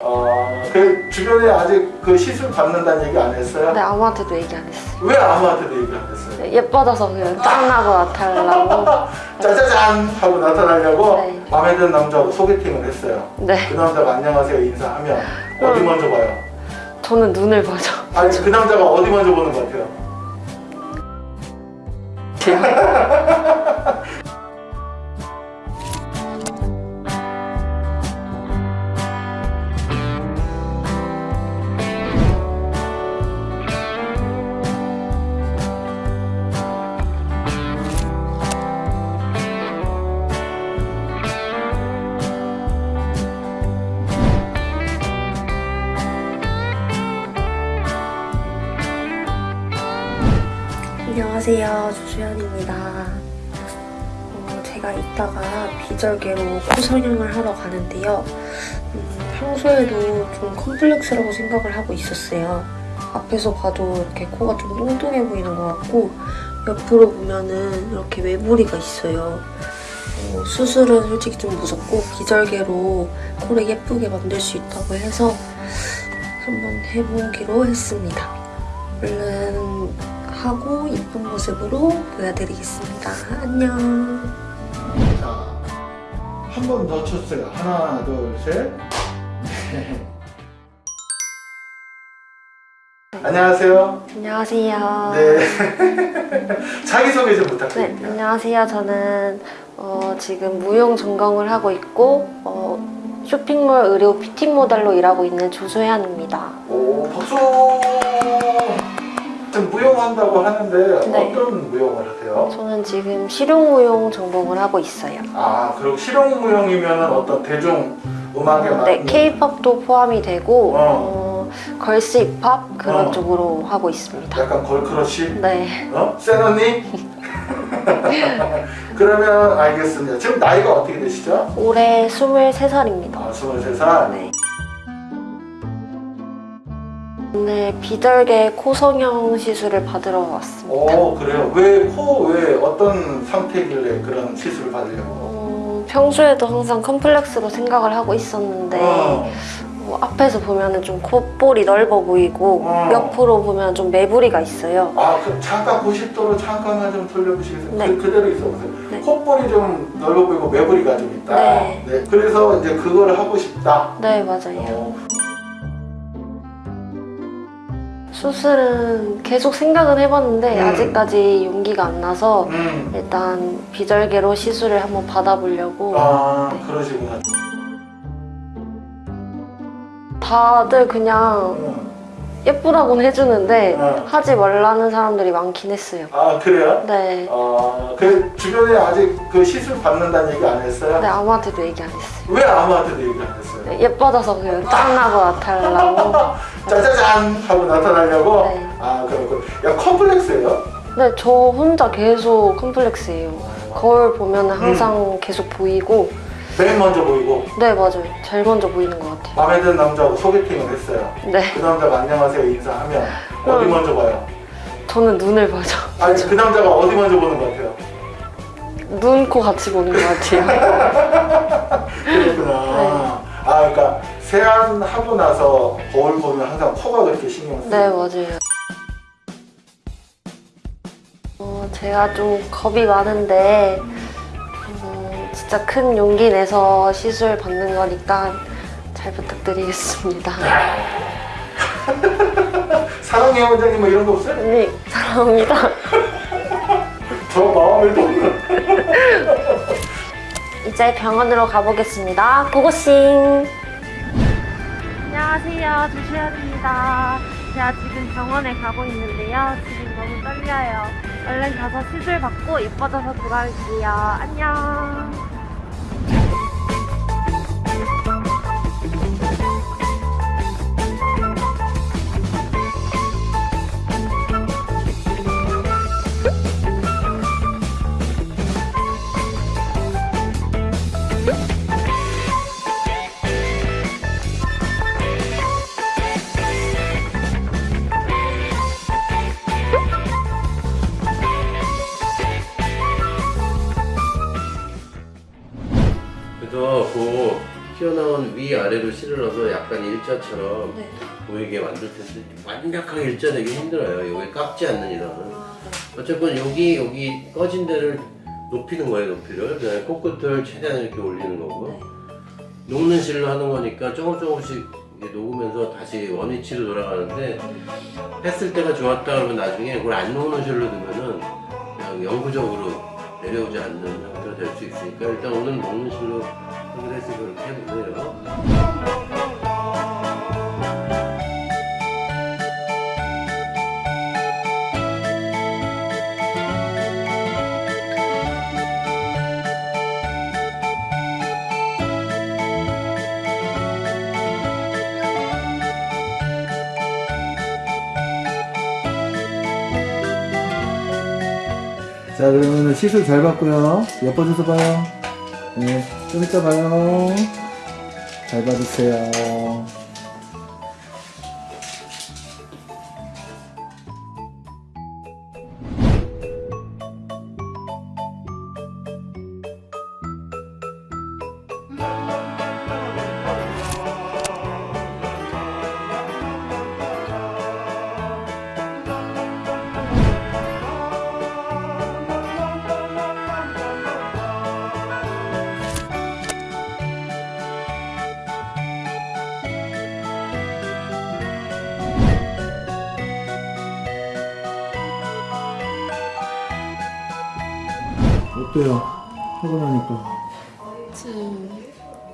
어, 그 주변에 아직 그 시술 받는다는 얘기 안 했어요? 근데 아무한테도 얘기 안 했어요. 왜 아무한테도 얘기 안 했어요? 네, 예뻐져서 그냥 짱나고 나타나려고. 짜자잔 하고 나타나려고 네. 마음에 드는 남자하고 소개팅을 했어요. 네, 그 남자가 안녕하세요 인사하면 어디 음. 먼저 봐요? 저는 눈을 봐죠. 아니 그 남자가 어디 먼저 보는 것 같아요? 안녕하세요, 조수연입니다. 어, 제가 이따가 비절개로 코 성형을 하러 가는데요. 음, 평소에도 좀 컴플렉스라고 생각을 하고 있었어요. 앞에서 봐도 이렇게 코가 좀 뚱뚱해 보이는 것 같고 옆으로 보면은 이렇게 외부리가 있어요. 어, 수술은 솔직히 좀 무섭고 비절개로 코를 예쁘게 만들 수 있다고 해서 한번 해보기로 했습니다. 얼른 하고 이쁜 모습으로 보여드리겠습니다. 안녕. 자, 한번 더 쳤어요. 하나, 둘, 셋. 안녕하세요. 안녕하세요. 네. 자기소개 좀 네, 부탁드립니다. 안녕하세요. 저는 어, 지금 무용 전공을 하고 있고 어, 쇼핑몰 의료 피팅 모델로 일하고 있는 조소연입니다. 오, 박수! 무용한다고 하는데 네. 어떤 무용을 하세요? 저는 지금 실용 무용 전공을 하고 있어요. 아, 그리고 실용 무용이면 어떤 대중 음악에 네, 맞는 K-팝도 포함이 되고 어. 어, girls 힙합 그런 어. 쪽으로 하고 있습니다. 약간 걸크러쉬? 네, 어? 센 언니? 그러면 알겠습니다. 지금 나이가 어떻게 되시죠? 올해 23살입니다. 아, 23살? 네. 오늘 비절개 코 성형 시술을 받으러 왔습니다. 오, 그래요? 왜, 코, 왜, 어떤 상태길래 그런 시술을 받으려고? 어, 평소에도 항상 컴플렉스로 생각을 하고 있었는데 어, 뭐 앞에서 보면은 좀 콧볼이 넓어 보이고 어. 옆으로 보면 좀 매부리가 있어요. 아, 그 잠깐 90도로 잠깐만 좀 돌려보시겠어요? 네. 그, 그대로 있어보세요. 네. 콧볼이 좀 넓어 보이고 매부리가 좀 있다. 네. 그래서 이제 그걸 하고 싶다. 네 맞아요. 수술은 계속 생각은 해봤는데 음. 아직까지 용기가 안 나서 음. 일단 비절개로 시술을 한번 받아보려고 아, 네. 그러시구나. 다들 그냥 음. 예쁘다고는 해주는데 어. 하지 말라는 사람들이 많긴 했어요. 아, 그래요? 네. 아, 그 주변에 아직 그 시술 받는다는 얘기 안 했어요? 근데 아무한테도 얘기 안 했어요. 왜 아무한테도 얘기 안 했어요? 네, 예뻐져서 그냥 짱나고 나타나려고. 짜자잔 하고 나타나려고? 네. 아, 그렇고. 야, 컴플렉스예요? 근데 저 혼자 계속 컴플렉스예요. 거울 보면 항상 계속 보이고 맨 먼저 보이고 네 맞아요. 제일 먼저 보이는 것 같아요. 마음에 드는 남자하고 소개팅을 했어요. 네. 그 남자가 안녕하세요 인사하면 어디 음. 먼저 봐요? 저는 눈을 봐죠. 아니 그 남자가 어디 먼저 보는 것 같아요? 눈, 코 같이 보는 것 같아요. 그렇구나. 네. 아 그러니까 세안하고 나서 거울 보면 항상 코가 그렇게 신경 쓰여요. 네 맞아요. 어, 제가 좀 겁이 많은데 어, 진짜 큰 용기 내서 시술 받는 거니까 잘 부탁드리겠습니다. 사랑해 원장님 뭐 이런 거 없어요? 네 사랑합니다. 저 마음을 돕는 이제 병원으로 가보겠습니다. 고고싱! 안녕하세요. 조시연입니다. 제가 지금 병원에 가고 있는데요. 지금 너무 떨려요. 얼른 가서 시술 받고 예뻐져서 돌아올게요. 안녕! 위아래로 실을 넣어서 약간 일자처럼 네. 보이게 만들 텐데 완벽하게 일자 되기 힘들어요. 여기 깎지 않는 이상은. 아, 네. 어쨌건 여기 여기 꺼진 데를 높이는 거예요, 높이를. 그다음에 코끝을 최대한 이렇게 올리는 거고. 네. 녹는 실로 하는 거니까 조금 조금씩 녹으면서 다시 원위치로 돌아가는데 했을 때가 좋았다 그러면 나중에 그걸 안 녹는 실로 두면은 그냥 영구적으로 내려오지 않는 상태가 될 수 있으니까 일단 오늘 녹는 실로 하기로 해서 그렇게 해보세요. 자 그러면은 시술 잘 받고요. 예뻐져서 봐요. 네 좀 이따 봐요. 잘 받으세요 어때요? 하고 나니까 지금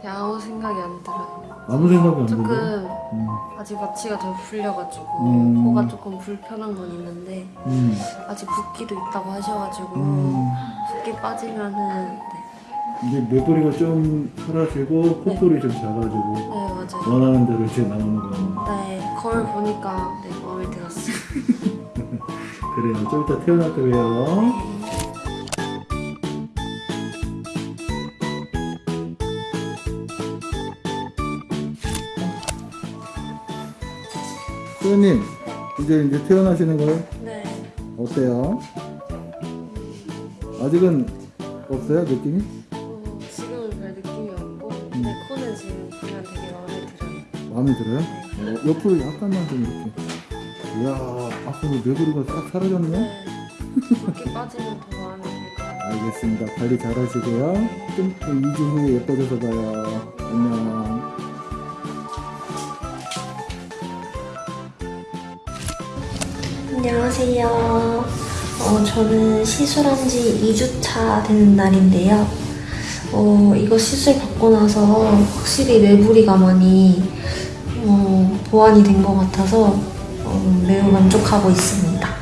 아무 생각이 안 들어요. 아무 생각이 안 들어요? 조금 음, 아직 마취가 덜 풀려가지고 음. 코가 조금 불편한 건 있는데 음, 아직 붓기도 있다고 하셔가지고 음. 붓기 빠지면은 네, 이제 매부리가 좀 사라지고 콧볼이 좀 작아지고 네 맞아요. 원하는 대로 이제 나오는 거네 거울 보니까 네 마음에 들었어요. 그래요 좀 이따 태어날 때 봬요 소연님 이제 이제 태어나시는 거예요? 네. 어때요? 아직은 없어요 느낌이? 어, 지금은 별 느낌이 없고 네 코는 지금 보면 되게 마음에 들어요. 마음에 들어요? 어, 옆으로 약간만 좀 이렇게 이야 뭐 매부리가 싹 사라졌네 네. 붓기 빠지면 더 마음에 들것 같아요. 알겠습니다 관리 잘 하시고요 좀 2주 후에 예뻐져서 봐요 안녕 안녕하세요. 어, 저는 시술한 지 2주차 되는 날인데요. 어, 이거 시술 받고 나서 확실히 매부리가 많이 어, 보완이 된 것 같아서 어, 매우 만족하고 있습니다.